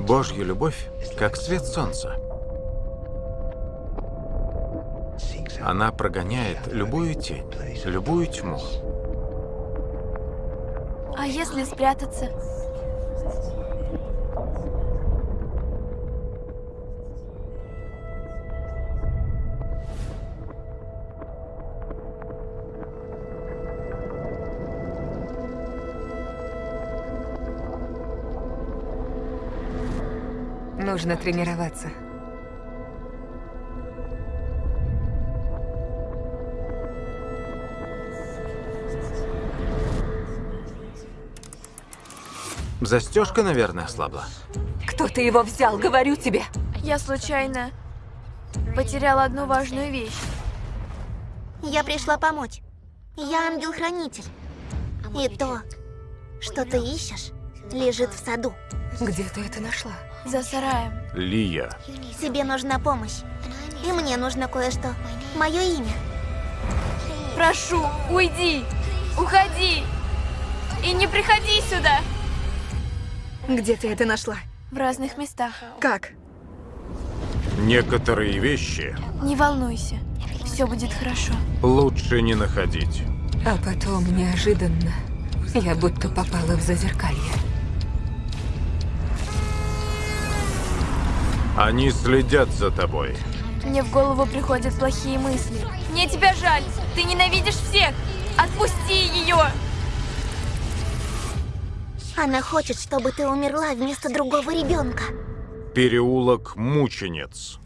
Божья любовь, как свет солнца. Она прогоняет любую тень, любую тьму. А если спрятаться? Нужно тренироваться. Застежка, наверное, ослабла. Кто-то его взял, говорю тебе. Я случайно потеряла одну важную вещь. Я пришла помочь. Я ангел-хранитель. И то, что ты ищешь, лежит в саду. Где ты это нашла? За сараем. Лия. Тебе нужна помощь. И мне нужно кое-что. Мое имя. Прошу, уйди! Уходи! И не приходи сюда! Где ты это нашла? В разных местах. Как? Некоторые вещи Не волнуйся. Все будет хорошо. лучше не находить. А потом, неожиданно, я будто попала в зазеркалье. Они следят за тобой. Мне в голову приходят плохие мысли. Мне тебя жаль. Ты ненавидишь всех. Отпусти ее. Она хочет, чтобы ты умерла вместо другого ребенка. Переулок Мучениц.